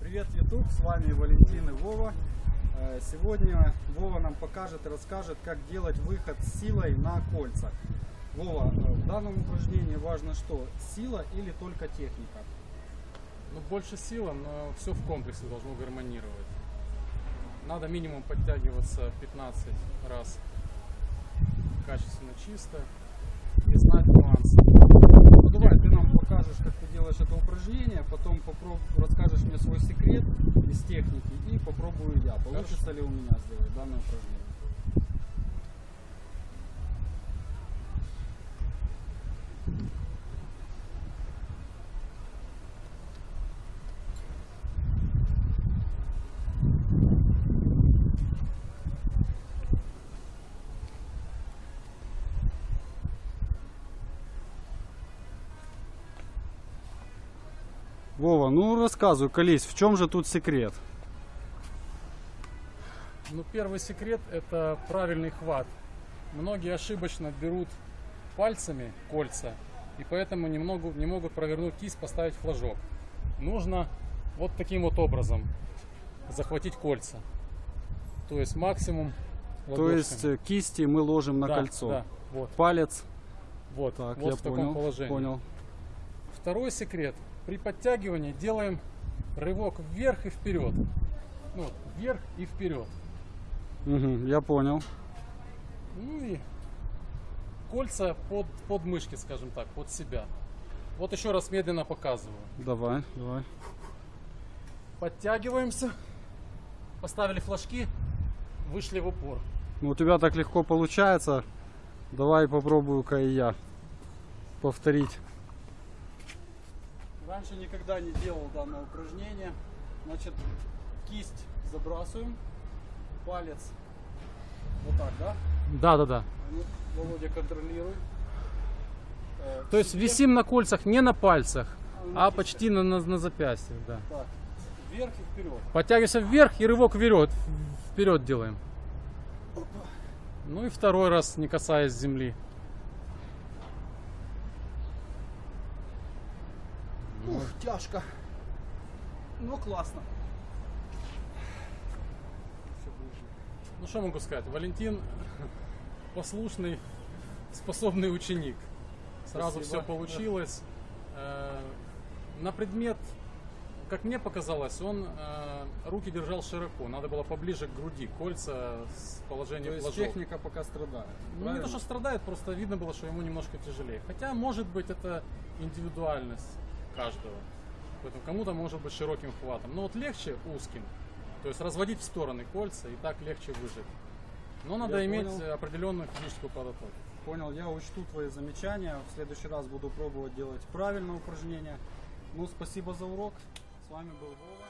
Привет, YouTube, с вами Валентин и Вова. Э, Сегодня Вова нам покажет и расскажет, как делать выход силой на кольцах. Вова, э, в данном упражнении важно что, сила или только техника? Ну, больше сила, но все в комплексе должно гармонировать. Надо минимум подтягиваться 15 раз качественно чисто и знать нюансы. Ну давай, ты нам покажешь, как ты делаешь это упражнение, потом попроб... расскажешь мне свой секрет из техники и попробую я. Получится ли у меня сделать данное упражнение? Вова, ну рассказывай, колись, в чем же тут секрет? Ну, первый секрет это правильный хват. Многие ошибочно берут пальцами кольца и поэтому не могут, не могут провернуть кисть, поставить флажок. Нужно вот таким вот образом захватить кольца. То есть максимум То ладошками. есть э, кисти мы ложим на Да, кольцо. да, вот, Палец. вот, Так, вот я в таком понял. положении. Понял. Второй секрет. При подтягивании делаем рывок вверх и вперед. Ну, вот, вверх и вперед. Мгм, я понял. Ну и кольца под, под мышки, скажем так, под себя. Вот еще раз медленно показываю. Давай, давай. Подтягиваемся. Поставили флажки, вышли в упор. Ну, у тебя так легко получается. Давай попробую-ка и я повторить. Раньше никогда не делал данное упражнение. Значит, кисть забрасываем, палец вот так, да? Да, да, да. Ну, Володя контролирует. Э, То есть висим на кольцах не на пальцах, на а кистях. почти на, на, на запястьях, да. Так, вверх и вперед. Подтягиваемся вверх и рывок вперед. Вперед делаем. Ну и второй раз, не касаясь земли. Ух, тяжко. Но классно. Ну что могу сказать? Валентин послушный, способный ученик. Сразу Спасибо. все получилось. Э, На предмет, как мне показалось, он э, руки держал широко. Надо было поближе к груди, кольца с То положением есть флажок. техника пока страдает. Ну, не то, что страдает, просто видно было, что ему немножко тяжелее. Хотя, может быть, это индивидуальность каждого. Поэтому кому-то может быть широким хватом. Но вот легче узким. То есть разводить в стороны кольца и так легче выжить. Но надо Я иметь понял. определенную физическую подготовку. Понял, я учту твои замечания. В следующий раз буду пробовать делать правильное упражнение. Ну, спасибо за урок. С вами был Вова.